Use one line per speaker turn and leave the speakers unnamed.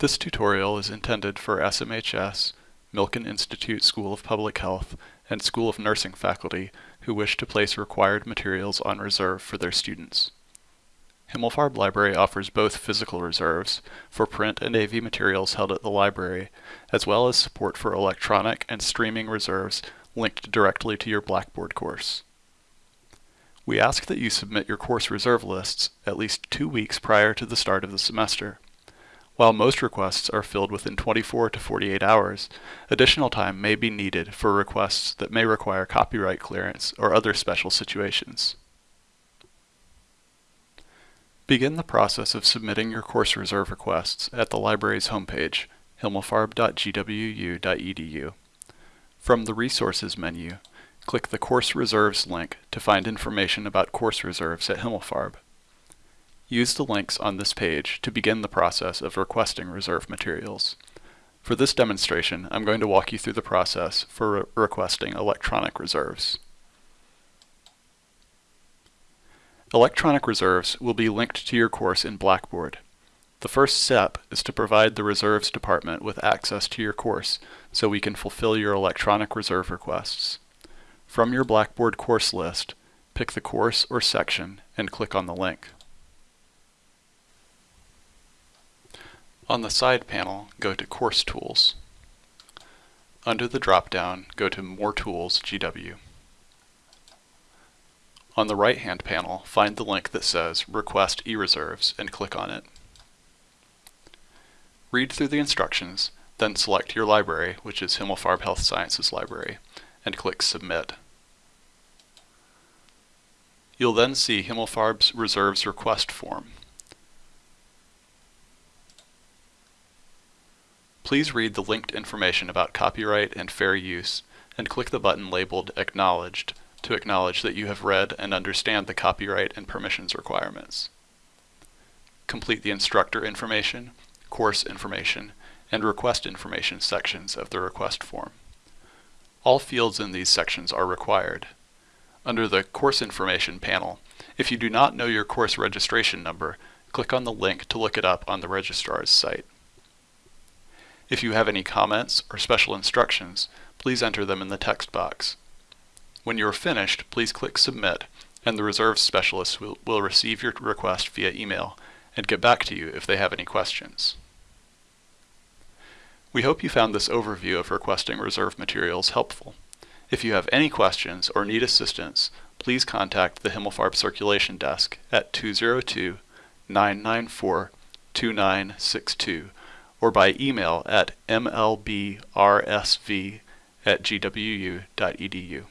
This tutorial is intended for SMHS, Milken Institute School of Public Health, and School of Nursing faculty who wish to place required materials on reserve for their students. Himmelfarb Library offers both physical reserves for print and AV materials held at the library, as well as support for electronic and streaming reserves linked directly to your Blackboard course. We ask that you submit your course reserve lists at least two weeks prior to the start of the semester. While most requests are filled within 24 to 48 hours, additional time may be needed for requests that may require copyright clearance or other special situations. Begin the process of submitting your course reserve requests at the library's homepage, himmelfarb.gwu.edu. From the Resources menu, click the Course Reserves link to find information about course reserves at Himmelfarb. Use the links on this page to begin the process of requesting reserve materials. For this demonstration, I'm going to walk you through the process for re requesting electronic reserves. Electronic reserves will be linked to your course in Blackboard. The first step is to provide the reserves department with access to your course so we can fulfill your electronic reserve requests. From your Blackboard course list, pick the course or section and click on the link. On the side panel, go to Course Tools. Under the drop-down, go to More Tools GW. On the right-hand panel, find the link that says Request eReserves and click on it. Read through the instructions, then select your library, which is Himmelfarb Health Sciences Library, and click Submit. You'll then see Himmelfarb's Reserves Request form. Please read the linked information about copyright and fair use and click the button labeled Acknowledged to acknowledge that you have read and understand the copyright and permissions requirements. Complete the instructor information, course information, and request information sections of the request form. All fields in these sections are required. Under the Course Information panel, if you do not know your course registration number, click on the link to look it up on the registrar's site. If you have any comments or special instructions, please enter them in the text box. When you are finished, please click Submit, and the Reserves Specialist will, will receive your request via email and get back to you if they have any questions. We hope you found this overview of requesting reserve materials helpful. If you have any questions or need assistance, please contact the Himmelfarb Circulation Desk at 202 994 2962 or by email at mlbrsv at gwu.edu.